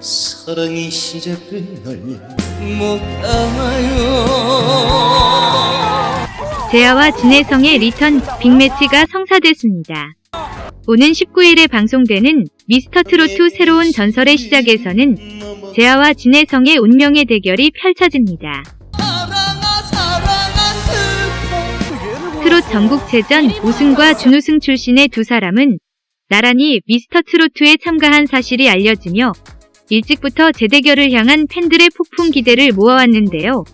사랑이 시작된 날못 알아요 재하와 진해성의 리턴 빅매치가 성사됐습니다. 오는 19일에 방송되는 미스터 트로트 새로운 전설의 시작에서는 재하와 진해성의 운명의 대결이 펼쳐집니다. 트롯 전국체전 우승과 준우승 출신의 두 사람은 나란히 미스터 트로트에 참가한 사실이 알려지며 일찍부터 재대결을 향한 팬들의 폭풍 기대를 모아왔는데요.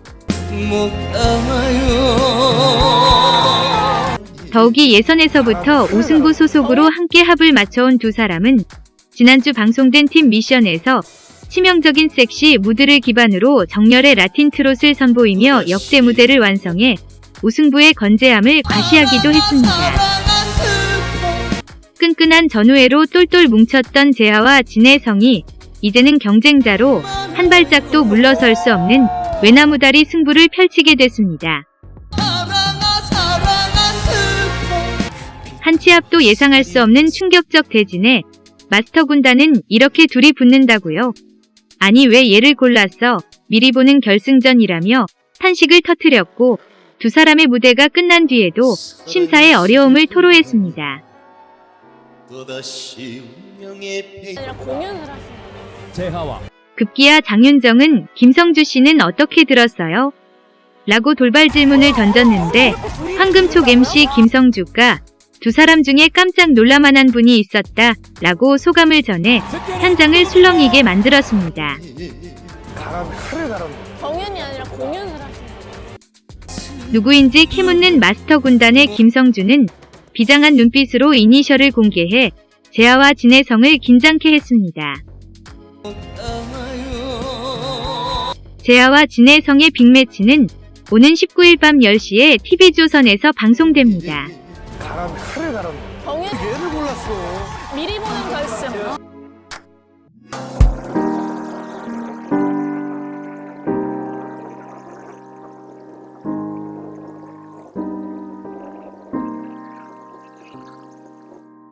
더욱이 예선에서부터 우승부 소속으로 함께 합을 맞춰온 두 사람은 지난주 방송된 팀 미션에서 치명적인 섹시 무드를 기반으로 정열의 라틴 트롯을 선보이며 역대 무대를 완성해 우승부의 건재함을 과시하기도 했습니다. 끈끈한 전우회로 똘똘 뭉쳤던 재하와 진혜성이 이제는 경쟁자로 한 발짝도 물러설 수 없는 외나무다리 승부를 펼치게 됐습니다. 한치 앞도 예상할 수 없는 충격적 대진에 마스터 군단은 이렇게 둘이 붙는다고요? 아니 왜 얘를 골랐어? 미리 보는 결승전이라며 탄식을 터뜨렸고 두 사람의 무대가 끝난 뒤에도 심사의 어려움을 토로했습니다. 공연을 하세요. 재하와 급기야 장윤정은 김성주 씨는 어떻게 들었어요? 라고 돌발 질문을 던졌는데 황금촉 MC 김성주가 두 사람 중에 깜짝 놀라만한 분이 있었다 라고 소감을 전해 현장을 술렁이게 만들었습니다. 경연이 아니라 공연을. 누구인지 캐묻는 마스터 군단의 김성주는 비장한 눈빛으로 이니셜을 공개해 재하와 진혜성을 긴장케 했습니다. 재하와 진혜성의 빅매치는 오는 19일 밤 10시에 TV조선에서 방송됩니다. 경연 미리 보는 결승.